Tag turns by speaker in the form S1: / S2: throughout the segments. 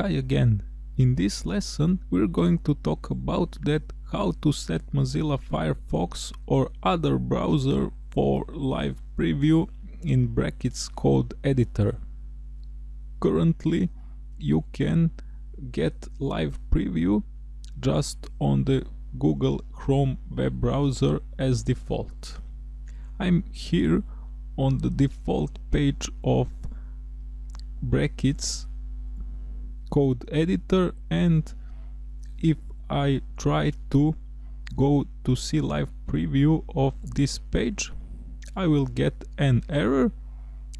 S1: Hi again. In this lesson we're going to talk about that how to set Mozilla Firefox or other browser for live preview in brackets code editor. Currently you can get live preview just on the Google Chrome web browser as default. I'm here on the default page of brackets code editor and if I try to go to see live preview of this page I will get an error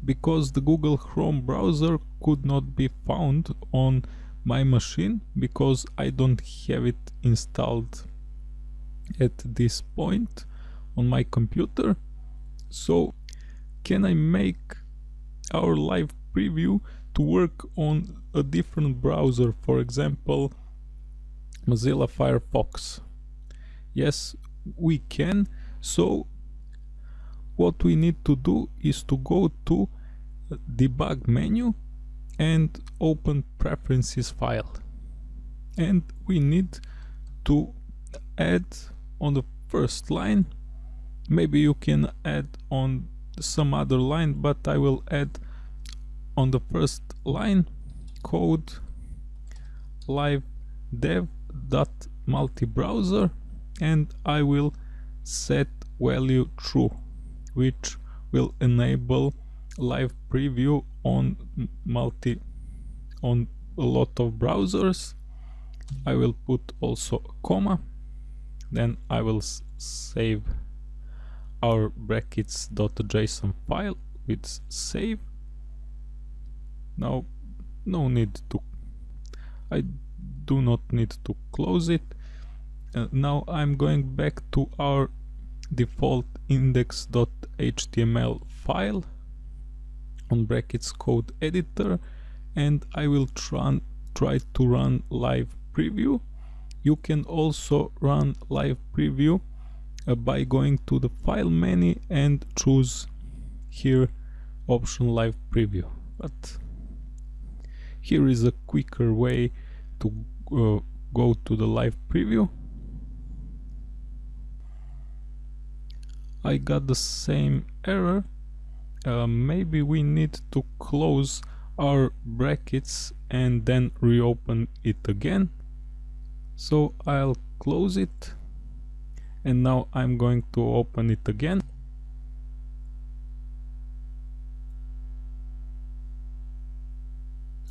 S1: because the Google Chrome browser could not be found on my machine because I don't have it installed at this point on my computer. So can I make our live preview to work on a different browser, for example, Mozilla Firefox. Yes, we can. So what we need to do is to go to debug menu and open preferences file. And we need to add on the first line, maybe you can add on some other line, but I will add on the first line code live dev dot multi browser and I will set value true which will enable live preview on multi on a lot of browsers. I will put also a comma. Then I will save our brackets.json file with save now no need to I do not need to close it. Uh, now I'm going back to our default index.html file on brackets code editor and I will try, try to run live preview. You can also run live preview uh, by going to the file menu and choose here option live preview. But here is a quicker way to uh, go to the live preview. I got the same error. Uh, maybe we need to close our brackets and then reopen it again. So I'll close it. And now I'm going to open it again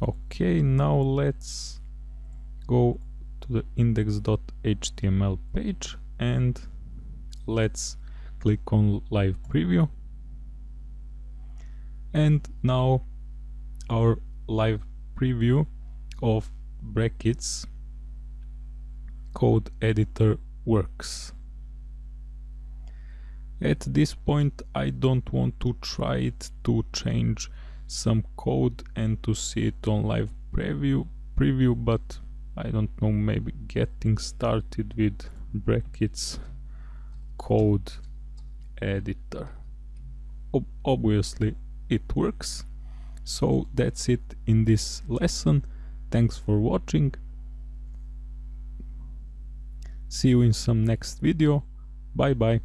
S1: okay now let's go to the index.html page and let's click on live preview. And now our live preview of brackets code editor works. At this point I don't want to try it to change some code and to see it on live preview preview but I don't know maybe getting started with brackets code editor. Ob obviously it works. So that's it in this lesson. Thanks for watching. See you in some next video. Bye bye